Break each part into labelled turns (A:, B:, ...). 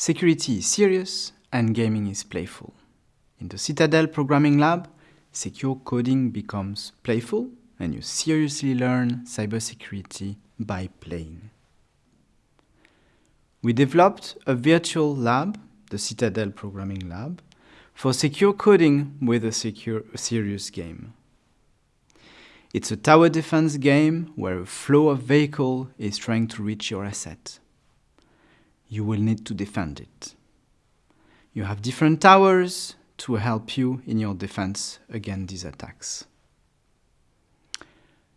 A: Security is serious and gaming is playful. In the Citadel Programming Lab, secure coding becomes playful and you seriously learn cybersecurity by playing. We developed a virtual lab, the Citadel Programming Lab, for secure coding with a secure serious game. It's a tower defense game where a flow of vehicle is trying to reach your asset. You will need to defend it. You have different towers to help you in your defense against these attacks.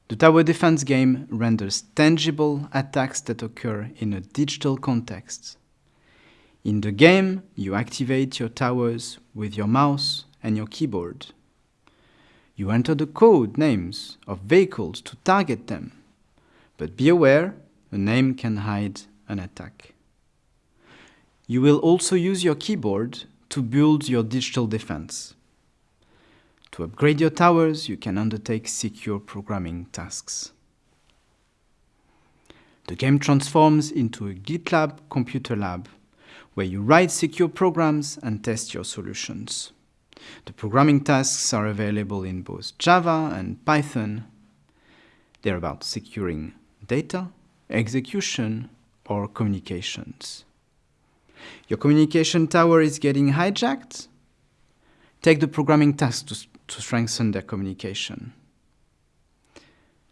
A: The tower defense game renders tangible attacks that occur in a digital context. In the game, you activate your towers with your mouse and your keyboard. You enter the code names of vehicles to target them, but be aware, a name can hide an attack. You will also use your keyboard to build your digital defense. To upgrade your towers, you can undertake secure programming tasks. The game transforms into a GitLab computer lab, where you write secure programs and test your solutions. The programming tasks are available in both Java and Python. They're about securing data, execution, or communications. Your communication tower is getting hijacked? Take the programming task to, to strengthen their communication.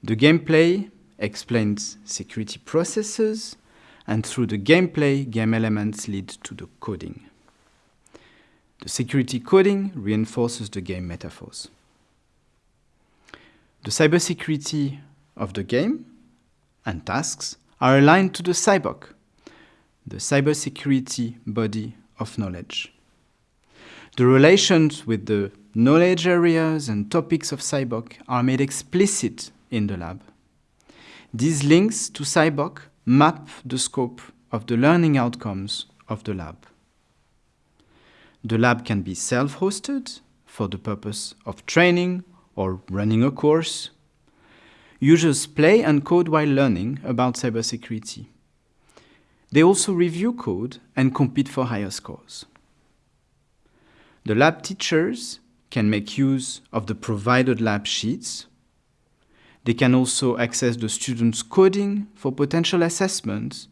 A: The gameplay explains security processes, and through the gameplay, game elements lead to the coding. The security coding reinforces the game metaphors. The cybersecurity of the game and tasks are aligned to the CyBOK, the cybersecurity body of knowledge. The relations with the knowledge areas and topics of CyBOK are made explicit in the lab. These links to CyBOK map the scope of the learning outcomes of the lab. The lab can be self-hosted for the purpose of training or running a course. Users play and code while learning about cybersecurity. They also review code and compete for higher scores. The lab teachers can make use of the provided lab sheets. They can also access the students' coding for potential assessments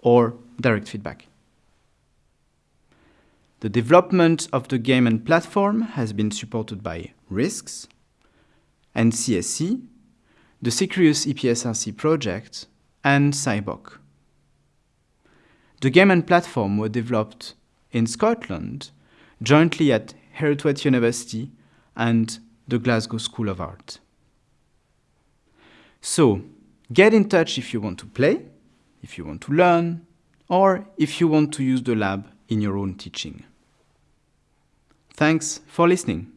A: or direct feedback. The development of the game and platform has been supported by RISCs, CSC, the Securious EPSRC project, and CyBOK. The game and platform were developed in Scotland jointly at Heriot-Watt University and the Glasgow School of Art. So, get in touch if you want to play, if you want to learn, or if you want to use the lab in your own teaching. Thanks for listening.